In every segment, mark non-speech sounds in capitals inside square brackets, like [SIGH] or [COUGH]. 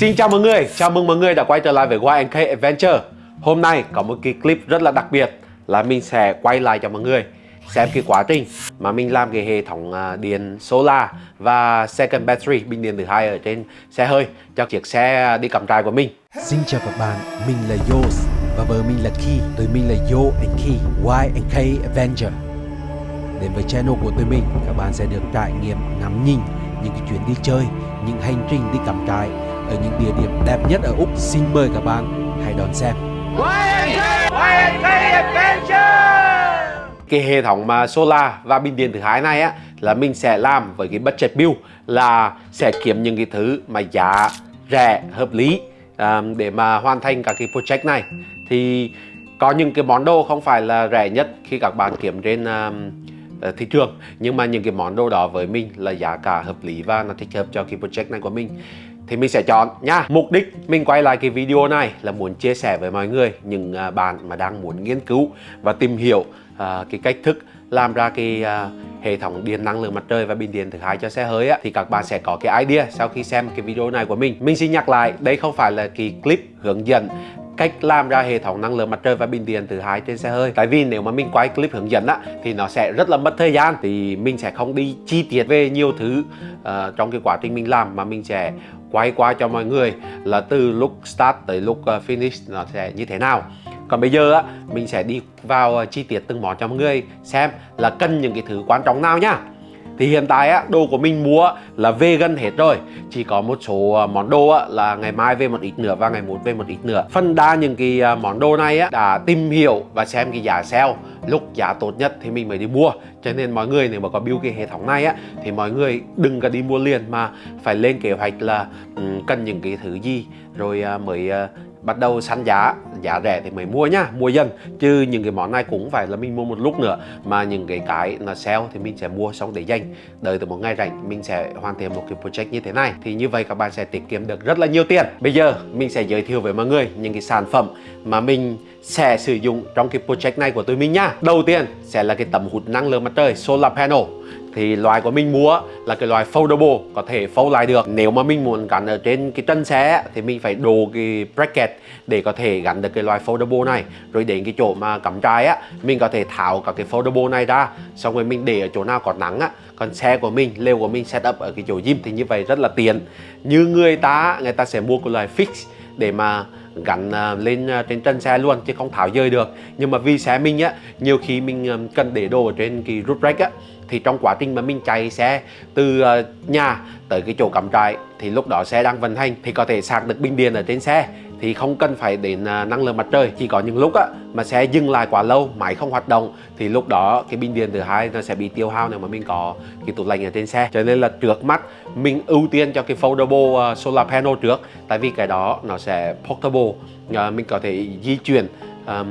Xin chào mọi người, chào mừng mọi người đã quay trở lại với YNK Adventure Hôm nay có một cái clip rất là đặc biệt là mình sẽ quay lại cho mọi người xem cái quá trình mà mình làm cái hệ thống à, điện solar và second battery bình điện thứ hai ở trên xe hơi cho chiếc xe đi cắm trại của mình Xin chào các bạn, mình là Yos và vợ mình là Key, tụi mình là Yo and Key, Y K Adventure. Đến với channel của tụi mình, các bạn sẽ được trải nghiệm ngắm nhìn những cái chuyến đi chơi, những hành trình đi cắm trại ở những địa điểm đẹp nhất ở Úc. Xin mời các bạn hãy đón xem. cái hệ thống mà solar và bình điện thứ hai này á là mình sẽ làm với cái budget build là sẽ kiếm những cái thứ mà giá rẻ hợp lý um, để mà hoàn thành các cái project này thì có những cái món đồ không phải là rẻ nhất khi các bạn kiếm trên um, thị trường nhưng mà những cái món đồ đó với mình là giá cả hợp lý và nó thích hợp cho cái project này của mình thì mình sẽ chọn nha. Mục đích mình quay lại cái video này là muốn chia sẻ với mọi người những à, bạn mà đang muốn nghiên cứu và tìm hiểu uh, cái cách thức làm ra cái uh, hệ thống điện năng lượng mặt trời và pin điện thứ hai cho xe hơi á thì các bạn sẽ có cái idea sau khi xem cái video này của mình. Mình xin nhắc lại đây không phải là cái clip hướng dẫn cách làm ra hệ thống năng lượng mặt trời và bình điện thứ hai trên xe hơi. Tại vì nếu mà mình quay clip hướng dẫn á thì nó sẽ rất là mất thời gian. Thì mình sẽ không đi chi tiết về nhiều thứ uh, trong cái quá trình mình làm mà mình sẽ quay qua cho mọi người là từ lúc start tới lúc ờ, finish nó sẽ như thế nào. Còn bây giờ á, mình sẽ đi vào ờ, chi tiết từng món cho mọi người xem là cần những cái thứ quan trọng nào nhá thì hiện tại á, đồ của mình mua là về gần hết rồi. Chỉ có một số à, món đồ á, là ngày mai về một ít nữa và ngày mốt về một ít nữa. Phần đa những cái à, món đồ này á, đã tìm hiểu và xem cái giá sale Lúc giá tốt nhất thì mình mới đi mua. Cho nên mọi người nếu mà có build cái hệ thống này á Thì mọi người đừng có đi mua liền mà phải lên kế hoạch là um, cần những cái thứ gì Rồi uh, mới uh, bắt đầu săn giá giá rẻ thì mới mua nhá, mua dần. Chứ những cái món này cũng phải là mình mua một lúc nữa. Mà những cái cái là sale thì mình sẽ mua xong để dành. Đợi từ một ngày rảnh, mình sẽ hoàn thiện một cái project như thế này. Thì như vậy các bạn sẽ tiết kiệm được rất là nhiều tiền. Bây giờ mình sẽ giới thiệu với mọi người những cái sản phẩm mà mình sẽ sử dụng trong cái project này của tụi mình nhá. Đầu tiên sẽ là cái tấm hút năng lượng mặt trời solar panel thì loại của mình mua là cái loại foldable, có thể fold lại được. Nếu mà mình muốn gắn ở trên cái chân xe thì mình phải đồ cái bracket để có thể gắn được cái loại foldable này. Rồi đến cái chỗ mà cắm trái á, mình có thể tháo các cái foldable này ra, xong rồi mình để ở chỗ nào có nắng á, còn xe của mình, lều của mình setup ở cái chỗ gym thì như vậy rất là tiện. Như người ta người ta sẽ mua cái loại fix để mà gắn à, lên à, trên chân xe luôn chứ không tháo rơi được. Nhưng mà vì xe mình á, nhiều khi mình à, cần để đồ ở trên cái roof rack á thì trong quá trình mà mình chạy xe từ ờ, nhà tới cái chỗ cắm trại thì lúc đó xe đang vận hành thì có thể sạc được pin điện ở trên xe thì không cần phải đến ờ, năng lượng mặt trời. Chỉ có những lúc á mà xe dừng lại quá lâu máy không hoạt động thì lúc đó cái pin điện thứ hai nó sẽ bị tiêu hao nếu mà mình có cái tủ lạnh ở trên xe. Cho nên là trước mắt mình ưu tiên cho cái foldable ờ, solar panel trước tại vì cái đó nó sẽ portable mình có thể di chuyển um,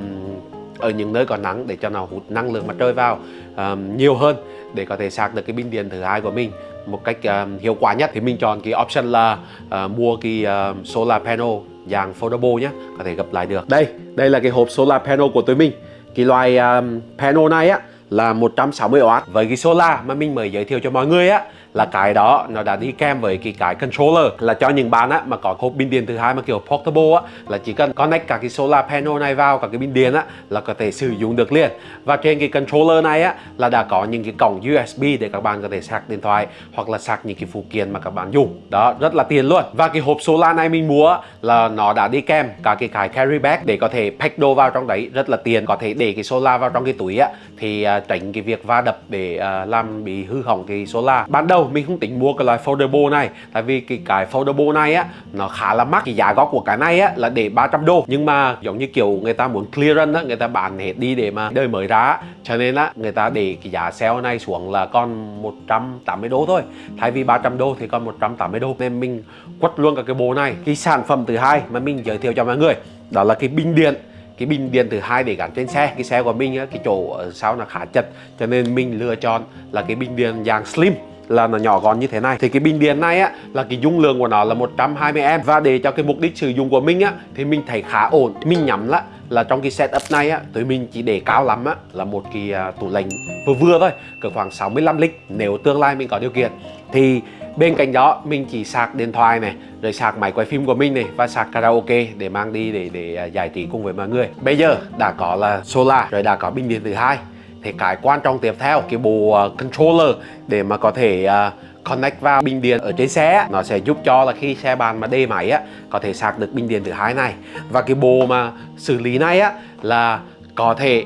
ở những nơi có nắng để cho nó hút năng lượng mặt trời vào um, nhiều hơn để có thể sạc được cái pin điện thứ hai của mình một cách um, hiệu quả nhất. Thì mình chọn cái option là uh, mua cái uh, solar panel dạng foldable nhé có thể gập lại được. Đây đây là cái hộp solar panel của tụi mình. Cái loại um, panel này á là 160W với cái solar mà mình mới giới thiệu cho mọi người á là cái đó nó đã đi kèm với cái cái controller. Là cho những bạn á mà có hộp pin điện thứ hai mà kiểu portable á là chỉ cần connect cả cái solar panel này vào cả cái pin điện á là có thể sử dụng được liền. Và trên cái controller này á là đã có những cái cổng USB để các bạn có thể sạc điện thoại hoặc là sạc những cái phụ kiện mà các bạn dùng. Đó rất là tiền luôn. Và cái hộp solar này mình mua là nó đã đi kèm cả cái cái carry bag để có thể pack đồ vào trong đấy rất là tiền có thể để cái solar vào trong cái túi á thì uh, tránh cái việc va đập để uh, làm bị hư hỏng cái solar. Ban đầu mình không tính mua cái loại foldable này. Tại vì cái cái foldable này á nó khá là mắc. Cái giá gốc của cái này á là để 300 đô. Nhưng mà giống như kiểu người ta muốn clearance á người ta bán hết đi để mà đời mới ra cho nên á người ta để cái giá sale này xuống là còn 180 đô thôi. Thay vì 300 đô thì còn 180 đô. Nên mình quất luôn cả cái bộ này. Cái sản phẩm thứ hai mà mình giới thiệu cho mọi người đó là cái bình điện. Cái bình điện thứ hai để gắn trên xe. Cái xe của mình á, cái chỗ ở sau nó khá chật. Cho nên mình lựa chọn là cái bình điện dạng slim là nó nhỏ gọn như thế này. Thì cái bình điện này á, là cái dung lượng của nó là 120A và để cho cái mục đích sử dụng của mình á, thì mình thấy khá ổn. Mình nhắm là là trong cái setup này á, tụi mình chỉ để cao lắm á, là một cái à, tủ lạnh vừa vừa thôi, cỡ khoảng 65 lít nếu tương lai mình có điều kiện. Thì bên cạnh đó, mình chỉ sạc điện thoại này, rồi sạc máy quay phim của mình này, và sạc karaoke để mang đi để để à, giải trí cùng với mọi người. Bây giờ đã có là solar, rồi đã có bình điện thứ hai thì cái quan trọng tiếp theo cái bộ uh, controller để mà có thể uh, connect vào bình điện ở trên xe nó sẽ giúp cho là khi xe bàn mà đê máy á có thể sạc được bình điện thứ hai này. Và cái bộ mà xử lý này á là có thể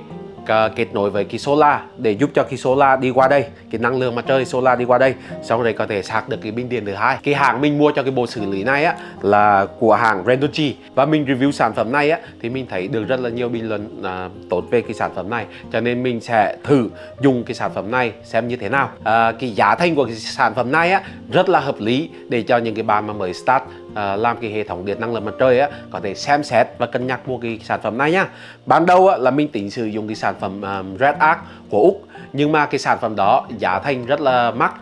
kết nối với cái solar để giúp cho cái solar đi qua đây cái năng lượng mặt trời solar đi qua đây. Xong rồi có thể sạc được cái pin điện thứ hai. Cái hàng mình mua cho cái bộ xử lý này á là của hàng Rendochi. Và mình review sản phẩm này á thì mình thấy được rất là nhiều bình luận à, tốt về cái sản phẩm này. Cho nên mình sẽ thử dùng cái sản phẩm này xem như thế nào. À, cái giá thành của cái sản phẩm này á rất là hợp lý để cho những cái bạn mà mới start À, làm cái hệ thống điện năng lượng mặt trời á có thể xem xét và cân nhắc mua cái sản phẩm này nhá. Ban đầu á, là mình tính sử dụng cái sản phẩm um, Red Arc của Úc nhưng mà cái sản phẩm đó giá thành rất là mắc.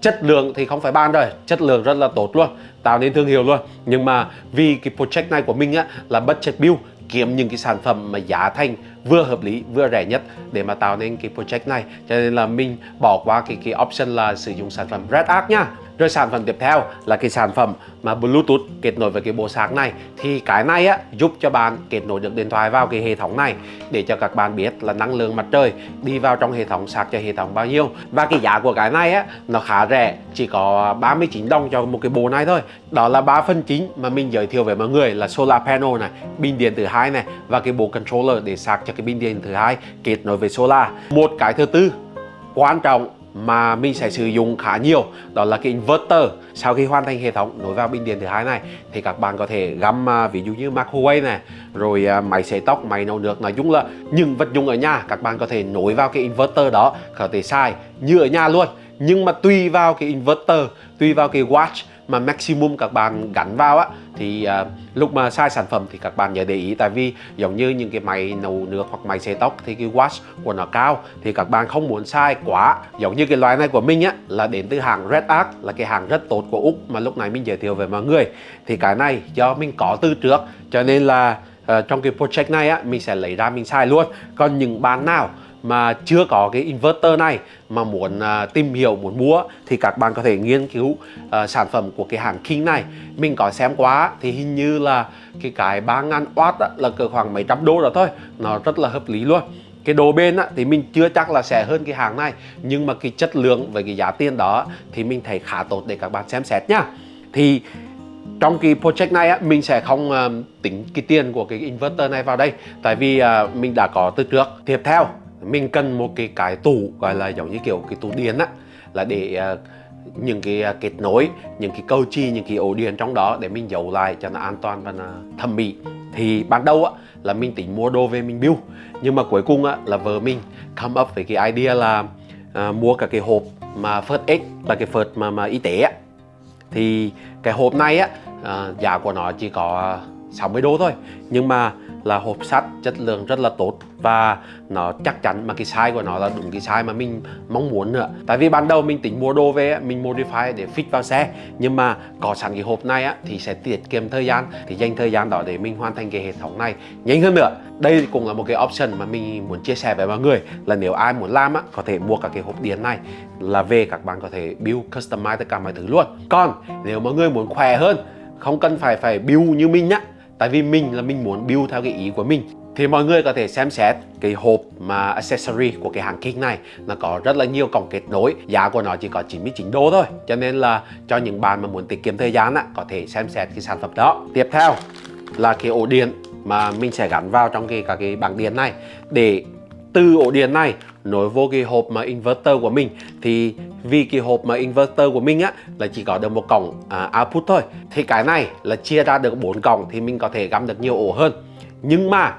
Chất lượng thì không phải ban rồi chất lượng rất là tốt luôn tạo nên thương hiệu luôn. Nhưng mà vì cái project này của mình á là budget build kiếm những cái sản phẩm mà giá thành vừa hợp lý, vừa rẻ nhất để mà tạo nên cái project này. Cho nên là mình bỏ qua cái cái option là sử dụng sản phẩm Red Arc nhá. Rồi sản phẩm tiếp theo là cái sản phẩm mà Bluetooth kết nối với cái bộ sạc này. Thì cái này á, giúp cho bạn kết nối được điện thoại vào cái hệ thống này để cho các bạn biết là năng lượng mặt trời đi vào trong hệ thống sạc cho hệ thống bao nhiêu. Và cái giá của cái này á, nó khá rẻ, chỉ có 39 đồng cho một cái bộ này thôi. Đó là 3 phần chính mà mình giới thiệu với mọi người là solar panel này, pin điện thứ hai này và cái bộ controller để sạc cho cái pin điện thứ hai, kết nối với solar. Một cái thứ tư quan trọng mà mình sẽ sử dụng khá nhiều, đó là cái inverter. Sau khi hoàn thành hệ thống nối vào pin điện thứ hai này, thì các bạn có thể găm à, ví dụ như microwave này, rồi à, máy sấy tóc, máy nấu nước, nói chung là những vật dụng ở nhà các bạn có thể nối vào cái inverter đó, có thể xài, như ở nhà luôn. Nhưng mà tùy vào cái inverter, tùy vào cái watch mà maximum các bạn gắn vào á thì uh, lúc mà sai sản phẩm thì các bạn nhớ để ý tại vì giống như những cái máy nấu nước hoặc máy xe tóc thì cái watt của nó cao thì các bạn không muốn sai quá. Giống như cái loại này của mình á là đến từ hàng Red Arc là cái hàng rất tốt của Úc mà lúc này mình giới thiệu với mọi người. Thì cái này do mình có từ trước cho nên là uh, trong cái project này á mình sẽ lấy ra mình sai luôn. Còn những bạn nào mà chưa có cái inverter này mà muốn uh, tìm hiểu muốn mua thì các bạn có thể nghiên cứu uh, sản phẩm của cái hãng King này. Mình có xem qua thì hình như là cái cái 3000 W á, là cỡ khoảng mấy trăm đô đó thôi. Nó rất là hợp lý luôn. Cái đồ bên á, thì mình chưa chắc là sẽ hơn cái hàng này nhưng mà cái chất lượng với cái giá tiền đó thì mình thấy khá tốt để các bạn xem xét nhá thì trong cái project này á, mình sẽ không uh, tính cái tiền của cái inverter này vào đây tại vì uh, mình đã có từ trước. Tiếp theo mình cần một cái cái tủ gọi là giống như kiểu cái tủ điện á là để uh, những cái uh, kết nối những cái câu chi những cái ổ điện trong đó để mình giấu lại cho nó an toàn và nó thẩm mỹ. Thì ban đầu á là mình tính mua đồ về mình build nhưng mà cuối cùng á là vợ mình come up với cái idea là uh, mua cả cái hộp mà first Aid là cái first mà mà y tế á. Thì cái hộp này á uh, giá của nó chỉ có 60 đô thôi nhưng mà là hộp sắt chất lượng rất là tốt và nó chắc chắn mà cái size của nó là đúng cái size mà mình mong muốn nữa. Tại vì ban đầu mình tính mua đồ về mình modify để fit vào xe. Nhưng mà có sẵn cái hộp này á, thì sẽ tiết kiệm thời gian thì dành thời gian đó để mình hoàn thành cái hệ thống này nhanh hơn nữa. Đây cũng là một cái option mà mình muốn chia sẻ với mọi người là nếu ai muốn làm á, có thể mua cả cái hộp điện này là về các bạn có thể build customize tất cả mọi thứ luôn. Còn nếu mọi người muốn khỏe hơn không cần phải phải build như mình nhá tại vì mình là mình muốn build theo cái ý của mình. Thì mọi người có thể xem xét cái hộp mà accessory của cái hàng King này nó có rất là nhiều cổng kết nối giá của nó chỉ có 99 đô thôi. Cho nên là cho những bạn mà muốn tiết kiệm thời gian á, có thể xem xét cái sản phẩm đó. Tiếp theo là cái ổ điện mà mình sẽ gắn vào trong cái cả cái bảng điện này. Để từ ổ điện này nối vô cái hộp mà inverter của mình thì vì cái hộp mà inverter của mình á là chỉ có được một cổng à, output thôi. Thì cái này là chia ra được bốn cổng thì mình có thể gắm được nhiều ổ hơn. Nhưng mà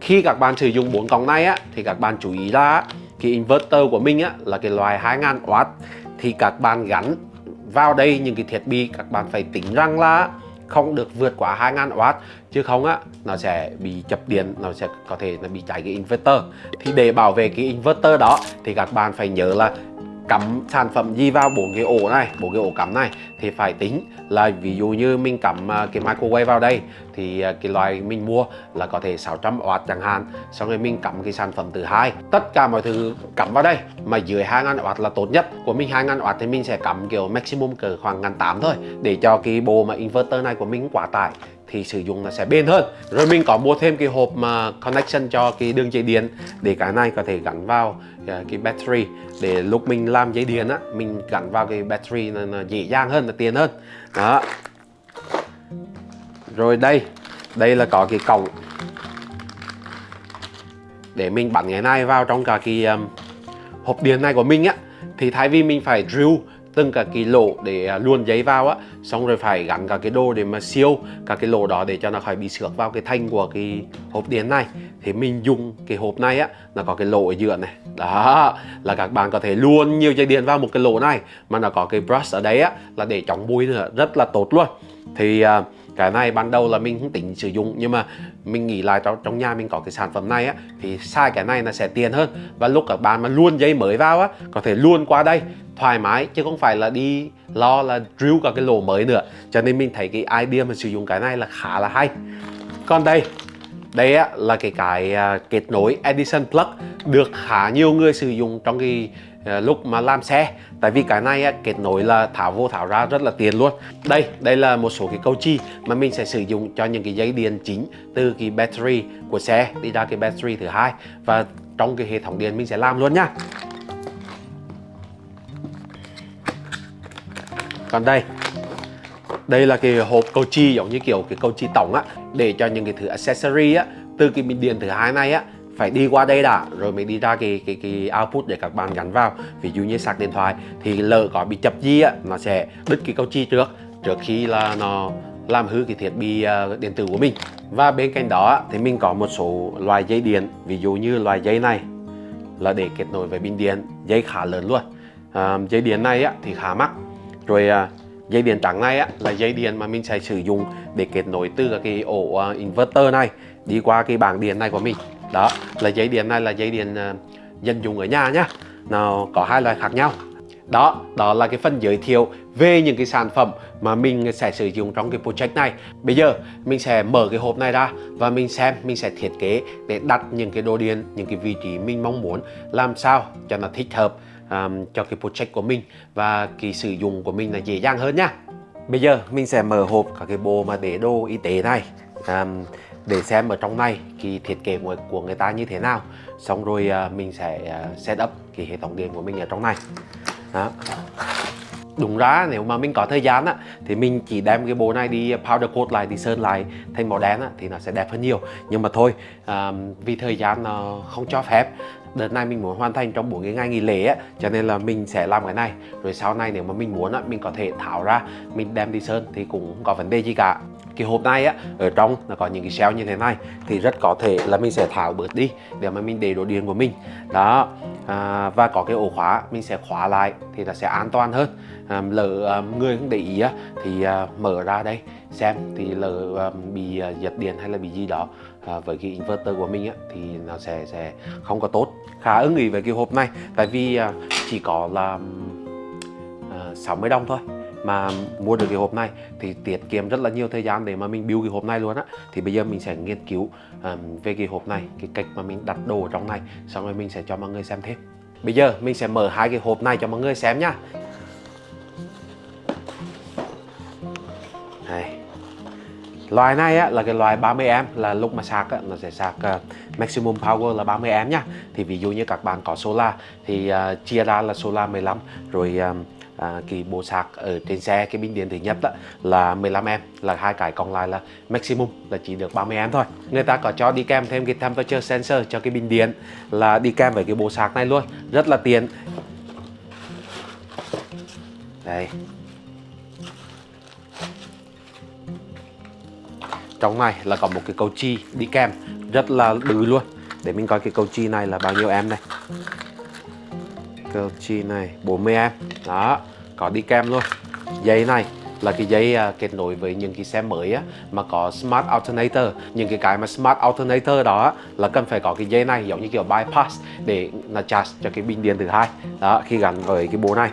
khi các bạn sử dụng bốn cổng này á thì các bạn chú ý là cái inverter của mình á là cái loại 2000W thì các bạn gắn vào đây những cái thiết bị các bạn phải tính rằng là không được vượt quá 2000W chứ không á, nó sẽ bị chập điện, nó sẽ có thể là bị cháy cái inverter. Thì để bảo vệ cái inverter đó, thì các bạn phải nhớ là cắm sản phẩm gì vào bốn cái ổ này, bốn cái ổ cắm này thì phải tính. Là ví dụ như mình cắm à, cái microwave vào đây thì à, cái loại mình mua là có thể 600W chẳng hạn. Xong rồi mình cắm cái sản phẩm thứ hai. Tất cả mọi thứ cắm vào đây mà dưới 2000W là tốt nhất. Của mình 2000W thì mình sẽ cắm kiểu maximum cỡ khoảng 1800 thôi. Để cho cái bộ mà inverter này của mình quá tải thì sử dụng nó sẽ bền hơn. Rồi mình có mua thêm cái hộp mà connection cho cái đường dây điện để cái này có thể gắn vào À, cái battery để lúc mình làm dây điện á mình gắn vào cái battery là, là dễ dàng hơn là tiền hơn. Đó. Rồi đây đây là có cái cổng để mình bắn cái này vào trong cả cái um, hộp điện này của mình á. Thì thay vì mình phải drill từng cả cái lỗ để à, luồn giấy vào á. Xong rồi phải gắn cả cái đồ để mà siêu cả cái lỗ đó để cho nó khỏi bị xước vào cái thanh của cái hộp điện này. Thì mình dùng cái hộp này á nó có cái lỗ ở giữa này. Đó là các bạn có thể luồn nhiều dây điện vào một cái lỗ này mà nó có cái brush ở đấy á là để chống bụi nữa rất là tốt luôn. Thì uh, cái này ban đầu là mình không tính sử dụng nhưng mà mình nghĩ lại trong, trong nhà mình có cái sản phẩm này á thì sai cái này là sẽ tiền hơn. Và lúc các bạn mà luôn dây mới vào á có thể luôn qua đây thoải mái chứ không phải là đi lo là drill cả cái lỗ mới nữa. Cho nên mình thấy cái idea mà sử dụng cái này là khá là hay. Còn đây đây á, là cái cái uh, kết nối Edison plug. Được khá nhiều người sử dụng trong cái Ờ, lúc mà làm xe. Tại vì cái này kết nối là tháo vô tháo ra rất là tiền luôn. Đây đây là một số cái câu chi mà mình sẽ sử dụng cho những cái dây điện chính từ cái battery của xe đi ra cái battery thứ hai và trong cái hệ thống điện mình sẽ làm luôn nhá còn đây đây là cái hộp câu chi giống như kiểu cái câu chi tổng á, để cho những cái thứ accessory á, từ cái bình điện thứ hai này á phải đi qua đây đã rồi mới đi ra cái cái cái output để các bạn gắn vào. Ví dụ như sạc điện thoại thì lỡ có bị chập gì á nó sẽ đứt cái câu chi trước trước khi là nó làm hư cái thiết bị ờ, điện tử của mình. Và bên cạnh đó thì mình có một số loại dây điện ví dụ như loại dây này là để kết nối với pin điện dây khá lớn luôn. À, dây điện này á, thì khá mắc. Rồi à, dây điện trắng này á, là dây điện mà mình sẽ sử dụng để kết nối từ cái ổ uh, inverter này đi qua cái bảng điện này của mình đó là dây điện này là dây điện ờ, dân dụng ở nhà nhá. Nó có hai loại khác nhau. Đó đó là cái phần giới thiệu về những cái sản phẩm mà mình sẽ sử dụng trong cái project này. Bây giờ mình sẽ mở cái hộp này ra và mình xem mình sẽ thiết kế để đặt những cái đồ điện những cái vị trí mình mong muốn làm sao cho nó thích hợp um, cho cái project của mình và cái sử dụng của mình là dễ dàng hơn nhá. Bây giờ mình sẽ mở hộp các cái bộ mà để đồ y tế này. Um, để xem ở trong này cái thiết kế của, của người ta như thế nào. Xong rồi uh, mình sẽ uh, set up cái hệ thống điện của mình ở trong này. Đó. đúng ra nếu mà mình có thời gian á thì mình chỉ đem cái bộ này đi powder coat lại đi sơn lại thành màu đen á thì nó sẽ đẹp hơn nhiều. Nhưng mà thôi à, vì thời gian nó không cho phép đợt này mình muốn hoàn thành trong 4 cái ngày nghỉ lễ á cho nên là mình sẽ làm cái này. Rồi sau này nếu mà mình muốn á mình có thể tháo ra mình đem đi sơn thì cũng không có vấn đề gì cả cái hộp này á ở trong nó có những cái shell như thế này thì rất có thể là mình sẽ tháo bớt đi để mà mình để đồ điện của mình. Đó à, và có cái ổ khóa mình sẽ khóa lại thì là sẽ an toàn hơn. À, lỡ à, người không để ý á thì à, mở ra đây xem thì lỡ à, bị à, giật điện hay là bị gì đó à, với cái inverter của mình á thì nó sẽ sẽ không có tốt. Khá ưng ý với cái hộp này tại vì à, chỉ có là à, 60 đồng thôi mà mua được cái hộp này thì tiết kiệm rất là nhiều thời gian để mà mình build cái hộp này luôn á. Thì bây giờ mình sẽ nghiên cứu um, về cái hộp này cái cách mà mình đặt đồ ở trong này xong rồi mình sẽ cho mọi người xem thêm. Bây giờ mình sẽ mở hai cái hộp này cho mọi người xem nhá. Này loại này á, là cái loại 30A là lúc mà sạc á, nó sẽ sạc uh, maximum power là 30A nhá. Thì ví dụ như các bạn có solar thì uh, chia ra là solar 15 rồi uh, à, cái bộ sạc ở trên xe cái pin điện thứ nhất đó, là 15A là hai cái còn lại là maximum là chỉ được 30A thôi. Người ta có cho đi kèm thêm cái temperature sensor cho cái pin điện là đi kèm với cái bộ sạc này luôn rất là tiện. Đây. Trong này là có một cái cầu chi đi kèm rất là bự luôn. Để mình coi cái cầu chi này là bao nhiêu em này cầu chi này 40 em. Đó có đi kèm luôn. Dây này là cái dây uh, à, kết nối với những cái xe mới á mà có smart alternator. Những cái cái mà smart alternator đó á, là cần phải có cái dây này giống như kiểu bypass để là charge cho cái pin điện thứ hai. Đó khi gắn với cái bộ này.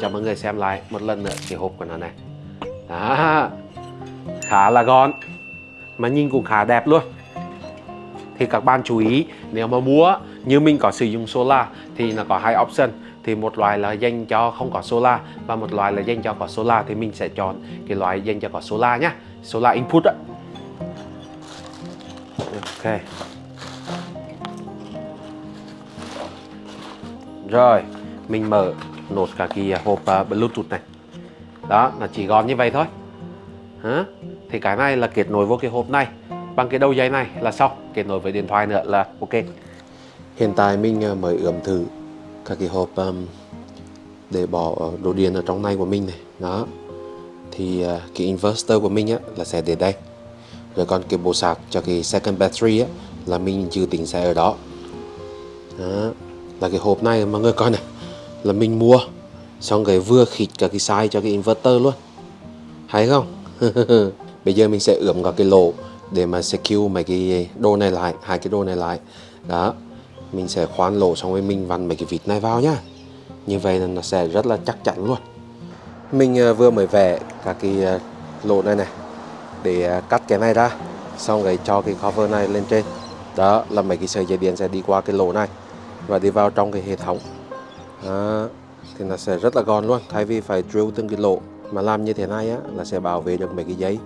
Cho mọi người xem lại một lần nữa cái hộp của nó này. Đó khá là gọn mà nhìn cũng khá đẹp luôn. Thì các bạn chú ý nếu mà mua như mình có sử dụng solar thì nó có hai option thì một loại là dành cho không có solar và một loại là dành cho có solar thì mình sẽ chọn cái loại dành cho có solar nhá. Solar input đó ok. Rồi mình mở nốt cả cái à, hộp uh, bluetooth này. Đó là chỉ gọn như vậy thôi. Hả? thì cái này là kết nối vô cái hộp này. Bằng cái đầu dây này là xong. Kết nối với điện thoại nữa là ok. Hiện tại mình à, mới ướm thử các cái hộp um, để bỏ đồ điện ở trong này của mình này. Đó. Thì uh, cái inverter của mình á là sẽ để đây. Rồi còn cái bộ sạc cho cái second battery á là mình dự tính sẽ ở đó. Đó. Là cái hộp này mọi người coi này. Là mình mua xong cái vừa khịt cả cái size cho cái inverter luôn. Hay không? [LAUGHS] Bây giờ mình sẽ ướm cả cái lỗ để mà secure mấy cái đồ này lại hai cái đồ này lại. Đó mình sẽ khoan lỗ xong rồi mình vặn mấy cái vịt này vào nhá. Như vậy là nó sẽ rất là chắc chắn luôn. Mình ờ, vừa mới vẽ các cái ờ, lỗ này này để ờ, cắt cái này ra, xong rồi cho cái cover này lên trên. Đó là mấy cái sợi dây điện sẽ đi qua cái lỗ này và đi vào trong cái hệ thống. Đó. thì nó sẽ rất là gọn luôn. Thay vì phải drill từng cái lỗ mà làm như thế này á, là sẽ bảo vệ được mấy cái giấy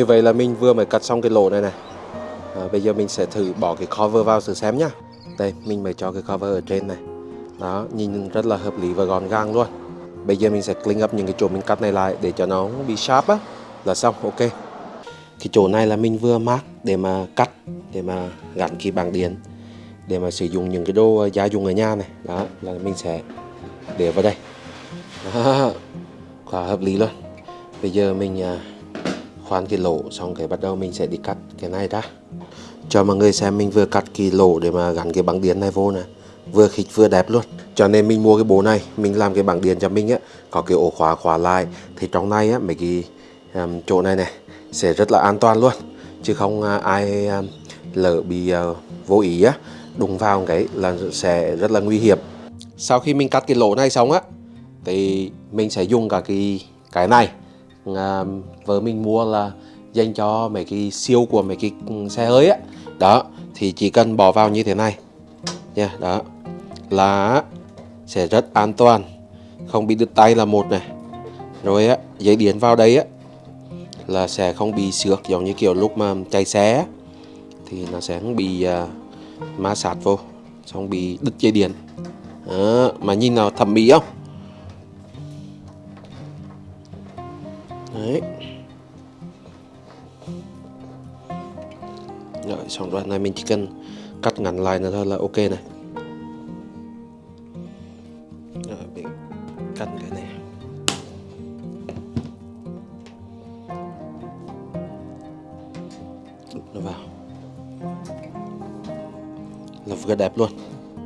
Như vậy là mình vừa mới cắt xong cái lỗ này này. À, Bây giờ mình sẽ thử bỏ cái cover vào thử xem nhá. Đây mình mới cho cái cover ở trên này. Đó nhìn rất là hợp lý và gọn gàng luôn. Bây giờ mình sẽ clean up những cái chỗ mình cắt này lại để cho nó không bị sharp á. Là xong ok. Cái chỗ này là mình vừa mark để mà cắt Để mà gắn cái bảng điện Để mà sử dụng những cái đồ ờ, gia dụng ở nhà này. Đó là mình sẽ để vào đây. Đó, [LAUGHS] Quá hợp lý luôn. Bây giờ mình ờ, khoan cái lỗ xong cái bắt đầu mình sẽ đi cắt cái này ra. Cho mọi người xem mình vừa cắt cái lỗ để mà gắn cái bảng điện này vô nè. Vừa khích vừa đẹp luôn. Cho nên mình mua cái bố này mình làm cái bảng điện cho mình á có cái ổ khóa khóa lại. Thì trong này á mấy cái um, chỗ này này sẽ rất là an toàn luôn. Chứ không uh, ai um, lỡ bị uh, vô ý á đụng vào cái là sẽ rất là nguy hiểm. Sau khi mình cắt cái lỗ này xong á thì mình sẽ dùng cả cái cái này à, vợ mình mua là dành cho mấy cái siêu của mấy cái xe hơi á. Đó thì chỉ cần bỏ vào như thế này. Nha đó. Là sẽ rất an toàn. Không bị đứt tay là một này. Rồi á dây điện vào đây á là sẽ không bị xước giống như kiểu lúc mà chạy xe thì nó sẽ không bị uh, ma sát vô xong bị đứt dây điện. Đó, mà nhìn nào thẩm mỹ không? Đấy. Rồi, xong đoạn này mình chỉ cần cắt ngắn lại nữa thôi là ok này. Rồi, mình cắt cái này. Đút nó vào. Là vừa đẹp luôn.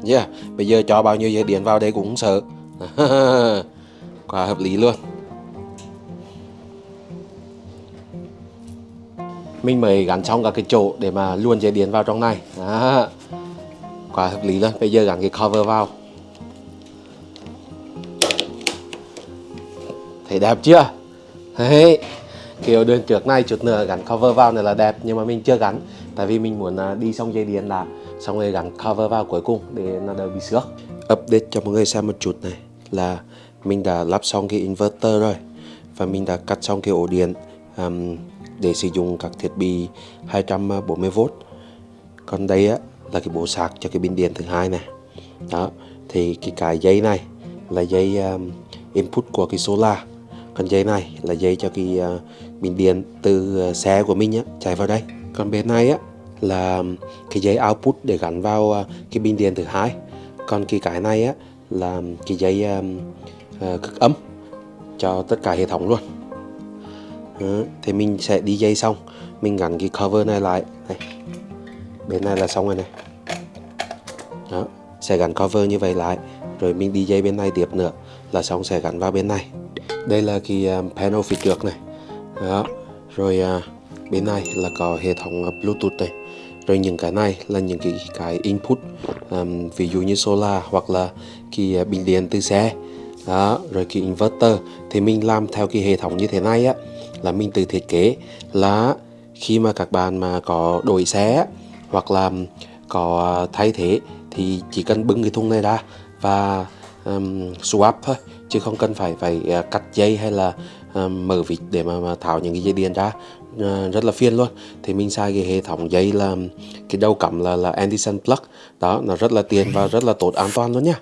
Yeah, bây giờ cho bao nhiêu dây điện vào đây cũng không sợ. [LAUGHS] Quá hợp lý luôn. Mình mới gắn xong cả cái chỗ để mà luôn dây điện vào trong này. Đó. quá hợp lý luôn. Bây giờ gắn cái cover vào. Thấy đẹp chưa? Đấy. kiểu đường trước này chút nữa gắn cover vào này là đẹp nhưng mà mình chưa gắn. Tại vì mình muốn à, đi xong dây điện là xong rồi gắn cover vào cuối cùng để nó đỡ bị xước. Update cho mọi người xem một chút này là mình đã lắp xong cái inverter rồi và mình đã cắt xong cái ổ điện um, để sử dụng các thiết bị 240V còn đây á là cái bộ sạc cho cái pin điện thứ hai này đó thì cái cái dây này là dây um, input của cái solar. Còn dây này là dây cho cái uh, pin điện từ uh, xe của mình á chạy vào đây. Còn bên này á là um, cái dây output để gắn vào uh, cái pin điện thứ hai. Còn cái cái này á là cái dây um, uh, cực ấm cho tất cả hệ thống luôn. Đó, thì mình sẽ đi dây xong. Mình gắn cái cover này lại này. bên này là xong rồi này. Đó sẽ gắn cover như vậy lại. Rồi mình đi dây bên này tiếp nữa là xong sẽ gắn vào bên này. Đây là cái à, panel phía trước này. Đó rồi uh, bên này là có hệ thống à, bluetooth này. Rồi những cái này là những cái cái input um, ví dụ như solar hoặc là cái bình điện từ xe. Đó rồi cái inverter. Thì mình làm theo cái hệ thống như thế này á là mình tự thiết kế là khi mà các bạn mà có đổi xe hoặc là có thay thế thì chỉ cần bưng cái thùng này ra và um, swap thôi chứ không cần phải phải uh, cắt dây hay là um, mở vịt để mà, mà tháo những cái dây điện ra. Uh, rất là phiền luôn. Thì mình xài cái hệ thống dây là cái đầu cắm là là Anderson plug. Đó nó rất là tiện và rất là tốt an toàn luôn nha.